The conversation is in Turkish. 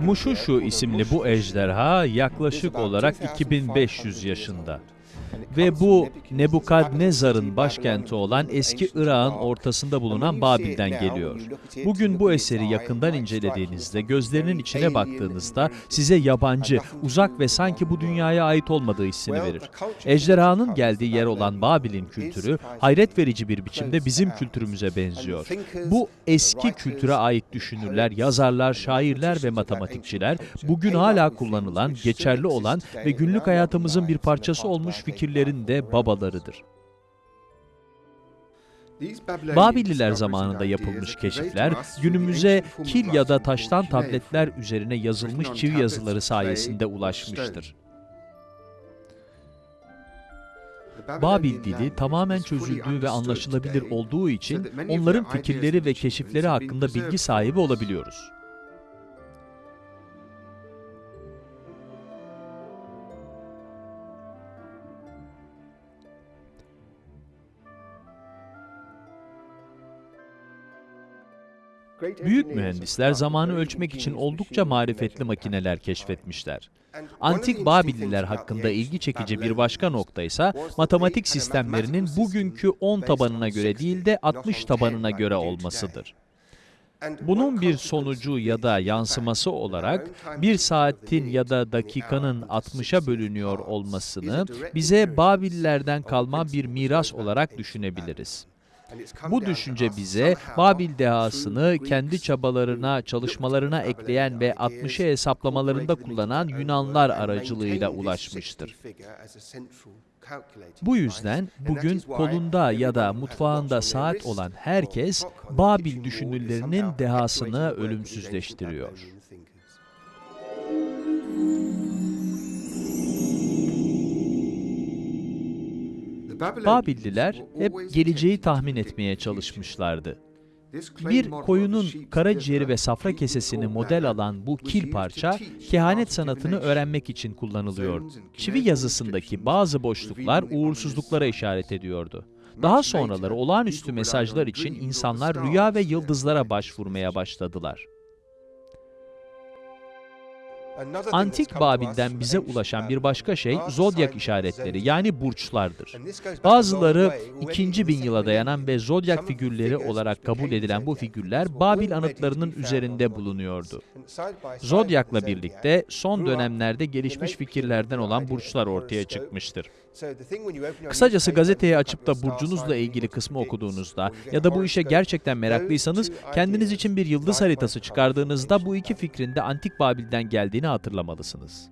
Muşuşu isimli bu ejderha yaklaşık olarak 2500 yaşında. Ve bu Nebukadnezar'ın başkenti olan eski Irak'ın ortasında bulunan Babil'den geliyor. Bugün bu eseri yakından incelediğinizde, gözlerinin içine baktığınızda size yabancı, uzak ve sanki bu dünyaya ait olmadığı hissini verir. Ejderhanın geldiği yer olan Babil'in kültürü hayret verici bir biçimde bizim kültürümüze benziyor. Bu eski kültüre ait düşünürler, yazarlar, şairler ve matematikçiler bugün hala kullanılan, geçerli olan ve günlük hayatımızın bir parçası olmuş fikirlerin de babalarıdır. Babilliler zamanında yapılmış keşifler, günümüze kil ya da taştan tabletler üzerine yazılmış çivi yazıları sayesinde ulaşmıştır. Babil dili tamamen çözüldüğü ve anlaşılabilir olduğu için onların fikirleri ve keşifleri hakkında bilgi sahibi olabiliyoruz. Büyük mühendisler zamanı ölçmek için oldukça marifetli makineler keşfetmişler. Antik Babilliler hakkında ilgi çekici bir başka nokta ise matematik sistemlerinin bugünkü 10 tabanına göre değil de 60 tabanına göre olmasıdır. Bunun bir sonucu ya da yansıması olarak bir saatin ya da dakikanın 60'a bölünüyor olmasını bize Babillerden kalma bir miras olarak düşünebiliriz. Bu düşünce bize Babil dehasını kendi çabalarına, çalışmalarına ekleyen ve 60'ı hesaplamalarında kullanan Yunanlar aracılığıyla ulaşmıştır. Bu yüzden bugün kolunda ya da mutfağında saat olan herkes Babil düşünürlerinin dehasını ölümsüzleştiriyor. Babilliler hep geleceği tahmin etmeye çalışmışlardı. Bir koyunun karaciğeri ve safra kesesini model alan bu kil parça, kehanet sanatını öğrenmek için kullanılıyor. Çivi yazısındaki bazı boşluklar uğursuzluklara işaret ediyordu. Daha sonraları olağanüstü mesajlar için insanlar rüya ve yıldızlara başvurmaya başladılar. Antik Babil'den bize ulaşan bir başka şey zodyak işaretleri yani burçlardır. Bazıları 2000 bin yıla dayanan ve zodyak figürleri olarak kabul edilen bu figürler Babil anıtlarının üzerinde bulunuyordu. Zodyakla birlikte son dönemlerde gelişmiş fikirlerden olan burçlar ortaya çıkmıştır. Kısacası gazeteyi açıp da burcunuzla ilgili kısmı okuduğunuzda ya da bu işe gerçekten meraklıysanız kendiniz için bir yıldız haritası çıkardığınızda bu iki fikrin de Antik Babil'den geldiğini hatırlamalısınız.